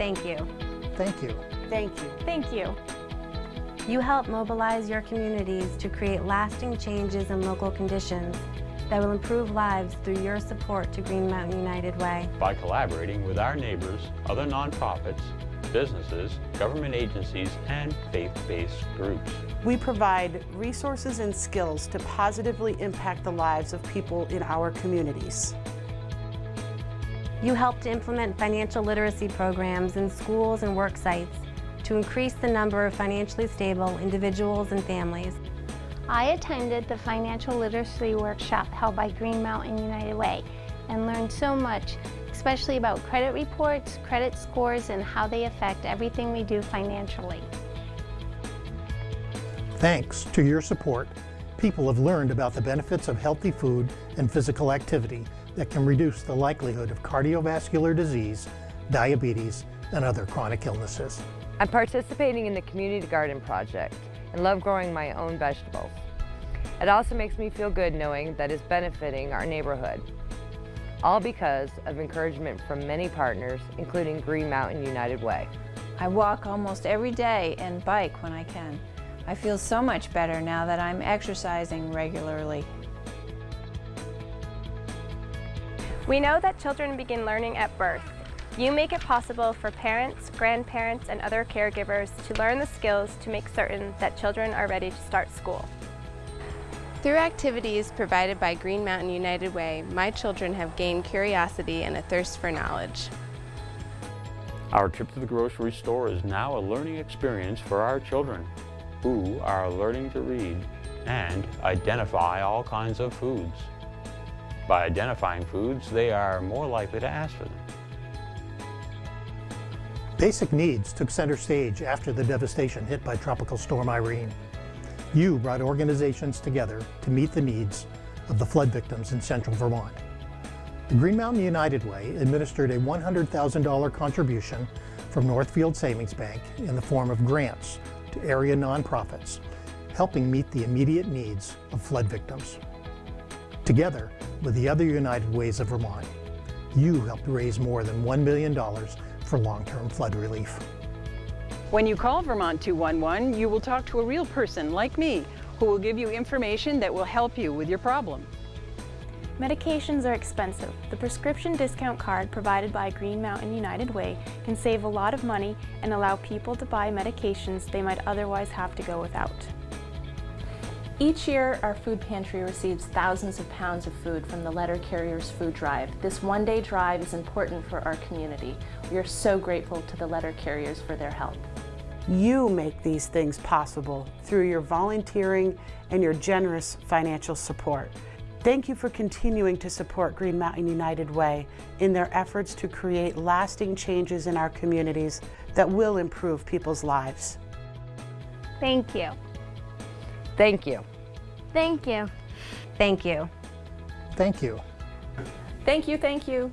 Thank you. Thank you. Thank you. Thank you. You help mobilize your communities to create lasting changes in local conditions that will improve lives through your support to Green Mountain United Way. By collaborating with our neighbors, other nonprofits, businesses, government agencies, and faith-based groups. We provide resources and skills to positively impact the lives of people in our communities. You help to implement financial literacy programs in schools and work sites to increase the number of financially stable individuals and families. I attended the financial literacy workshop held by Green Mountain United Way and learned so much, especially about credit reports, credit scores, and how they affect everything we do financially. Thanks to your support, people have learned about the benefits of healthy food and physical activity that can reduce the likelihood of cardiovascular disease, diabetes, and other chronic illnesses. I'm participating in the Community Garden Project and love growing my own vegetables. It also makes me feel good knowing that it's benefiting our neighborhood. All because of encouragement from many partners, including Green Mountain United Way. I walk almost every day and bike when I can. I feel so much better now that I'm exercising regularly. We know that children begin learning at birth. You make it possible for parents, grandparents, and other caregivers to learn the skills to make certain that children are ready to start school. Through activities provided by Green Mountain United Way, my children have gained curiosity and a thirst for knowledge. Our trip to the grocery store is now a learning experience for our children, who are learning to read and identify all kinds of foods. By identifying foods, they are more likely to ask for them. Basic needs took center stage after the devastation hit by Tropical Storm Irene. You brought organizations together to meet the needs of the flood victims in central Vermont. The Green Mountain United Way administered a $100,000 contribution from Northfield Savings Bank in the form of grants to area nonprofits, helping meet the immediate needs of flood victims. Together, with the other United Ways of Vermont, you helped raise more than $1 million for long-term flood relief. When you call Vermont 211, you will talk to a real person like me who will give you information that will help you with your problem. Medications are expensive. The prescription discount card provided by Green Mountain United Way can save a lot of money and allow people to buy medications they might otherwise have to go without. Each year, our food pantry receives thousands of pounds of food from the Letter Carriers Food Drive. This one-day drive is important for our community. We are so grateful to the Letter Carriers for their help. You make these things possible through your volunteering and your generous financial support. Thank you for continuing to support Green Mountain United Way in their efforts to create lasting changes in our communities that will improve people's lives. Thank you. Thank you. Thank you. Thank you. Thank you. Thank you, thank you.